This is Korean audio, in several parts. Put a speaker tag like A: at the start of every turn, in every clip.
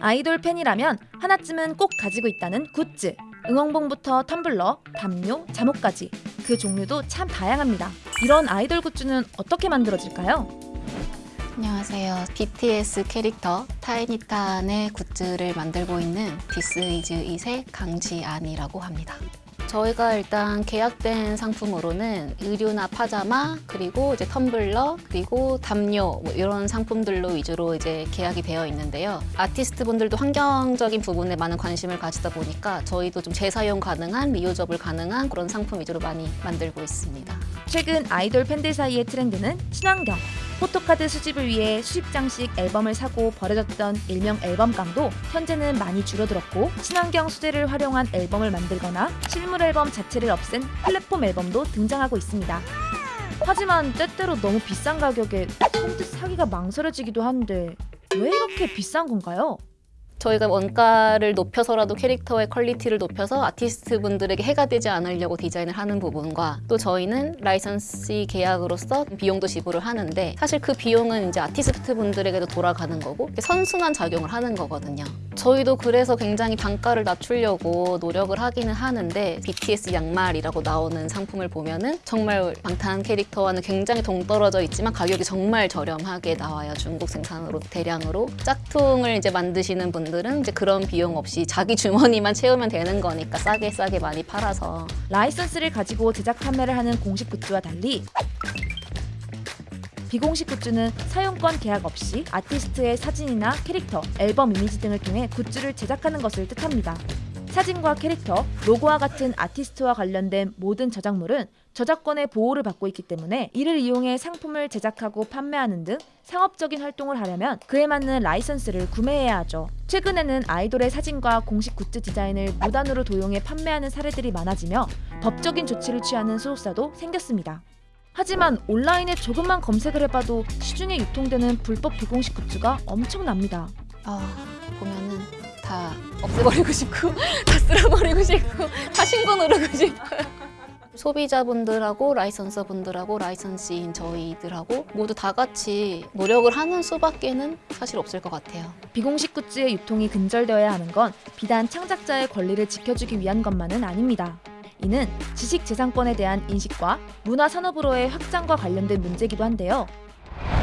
A: 아이돌 팬이라면 하나쯤은 꼭 가지고 있다는 굿즈. 응원봉부터 텀블러, 담요, 잠옷까지 그 종류도 참 다양합니다. 이런 아이돌 굿즈는 어떻게 만들어질까요?
B: 안녕하세요. BTS 캐릭터 타이니탄의 굿즈를 만들고 있는 디스 이즈 이세 강지안이라고 합니다. 저희가 일단 계약된 상품으로는 의류나 파자마 그리고 이제 텀블러 그리고 담요 뭐 이런 상품들로 위주로 이제 계약이 되어 있는데요. 아티스트 분들도 환경적인 부분에 많은 관심을 가지다 보니까 저희도 좀 재사용 가능한 reusable 가능한 그런 상품 위주로 많이 만들고 있습니다.
A: 최근 아이돌 팬들 사이의 트렌드는 친환경. 포토카드 수집을 위해 수십 장씩 앨범을 사고 버려졌던 일명 앨범깡도 현재는 많이 줄어들었고 친환경 소재를 활용한 앨범을 만들거나 실물 앨범 자체를 없앤 플랫폼 앨범도 등장하고 있습니다. 하지만 때때로 너무 비싼 가격에 선뜻 사기가 망설여지기도 한데 왜 이렇게 비싼 건가요?
B: 저희가 원가를 높여서라도 캐릭터의 quality를 높여서 아티스트 분들에게 해가 되지 않으려고 디자인을 하는 부분과 또 저희는 라이선스 계약으로서 비용도 지불을 하는데 사실 그 비용은 이제 아티스트 분들에게도 돌아가는 거고 선순환 작용을 하는 거거든요. 저희도 그래서 굉장히 단가를 낮추려고 노력을 하기는 하는데 BTS 양말이라고 나오는 상품을 보면은 정말 방탄 캐릭터와는 굉장히 동떨어져 있지만 가격이 정말 저렴하게 나와요. 중국 생산으로 대량으로 짝퉁을 이제 만드시는 분들은 이제 그런 비용 없이 자기 주머니만 채우면 되는 거니까 싸게 싸게 많이 팔아서
A: 라이선스를 가지고 제작 판매를 하는 공식 굿즈와 달리 비공식 굿즈는 사용권 계약 없이 아티스트의 사진이나 캐릭터, 앨범 이미지 등을 통해 굿즈를 제작하는 것을 뜻합니다. 사진과 캐릭터, 로고와 같은 아티스트와 관련된 모든 저작물은 저작권의 보호를 받고 있기 때문에 이를 이용해 상품을 제작하고 판매하는 등 상업적인 활동을 하려면 그에 맞는 라이선스를 구매해야 하죠. 최근에는 아이돌의 사진과 공식 굿즈 디자인을 무단으로 도용해 판매하는 사례들이 많아지며 법적인 조치를 취하는 소속사도 생겼습니다. 하지만 온라인에 조금만 검색을 해봐도 시중에 유통되는 불법 비공식 굿즈가 엄청납니다.
B: 아 보면은 다 없애버리고 싶고 다 쓸어버리고 싶고 다 신고 누르고 싶고 소비자분들하고 라이선서분들하고 라이선스인 저희들하고 모두 다 같이 노력을 하는 수밖에는 사실 없을 것 같아요.
A: 비공식 굿즈의 유통이 근절되어야 하는 건 비단 창작자의 권리를 지켜주기 위한 것만은 아닙니다. 이는 지식재산권에 대한 인식과 문화산업으로의 확장과 관련된 문제이기도 한데요.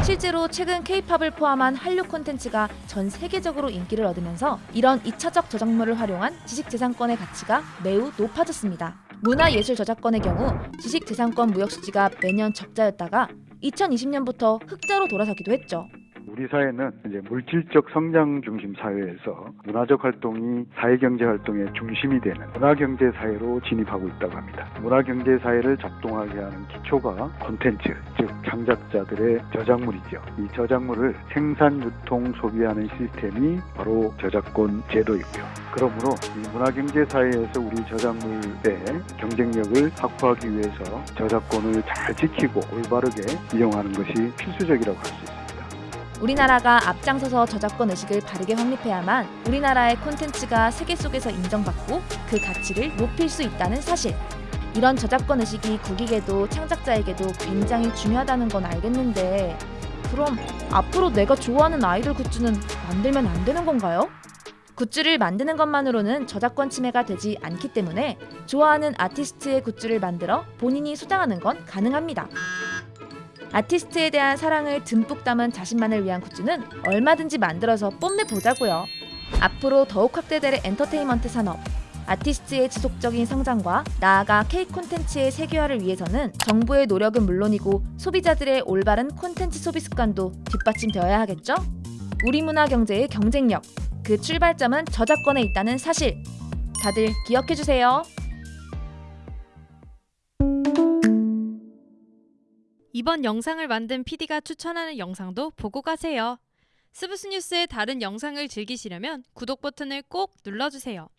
A: 실제로 최근 케이팝을 포함한 한류 콘텐츠가 전 세계적으로 인기를 얻으면서 이런 2차적 저작물을 활용한 지식재산권의 가치가 매우 높아졌습니다. 문화예술 저작권의 경우 지식재산권 무역 수지가 매년 적자였다가 2020년부터 흑자로 돌아서기도 했죠.
C: 우리 사회는 이제 물질적 성장 중심 사회에서 문화적 활동이 사회 경제 활동의 중심이 되는 문화 경제 사회로 진입하고 있다고 합니다. 문화 경제 사회를 작동하게 하는 기초가 콘텐츠, 즉 창작자들의 저작물이죠. 이 저작물을 생산, 유통, 소비하는 시스템이 바로 저작권 제도이고요. 그러므로 이 문화 경제 사회에서 우리 저작물의 경쟁력을 확보하기 위해서 저작권을 잘 지키고 올바르게 이용하는 것이 필수적이라고 할 수 있습니다.
A: 우리나라가 앞장서서 저작권 의식을 바르게 확립해야만 우리나라의 콘텐츠가 세계 속에서 인정받고 그 가치를 높일 수 있다는 사실. 이런 저작권 의식이 국익에도 창작자에게도 굉장히 중요하다는 건 알겠는데 그럼 앞으로 내가 좋아하는 아이돌 굿즈는 만들면 안 되는 건가요? 굿즈를 만드는 것만으로는 저작권 침해가 되지 않기 때문에 좋아하는 아티스트의 굿즈를 만들어 본인이 소장하는 건 가능합니다. 아티스트에 대한 사랑을 듬뿍 담은 자신만을 위한 굿즈는 얼마든지 만들어서 뽐내보자고요. 앞으로 더욱 확대될 엔터테인먼트 산업, 아티스트의 지속적인 성장과 나아가 K 콘텐츠의 세계화를 위해서는 정부의 노력은 물론이고 소비자들의 올바른 콘텐츠 소비 습관도 뒷받침되어야 하겠죠? 우리 문화 경제의 경쟁력, 그 출발점은 저작권에 있다는 사실. 다들 기억해주세요.
D: 이번 영상을 만든 PD가 추천하는 영상도 보고 가세요. 스브스 뉴스의 다른 영상을 즐기시려면 구독 버튼을 꼭 눌러주세요.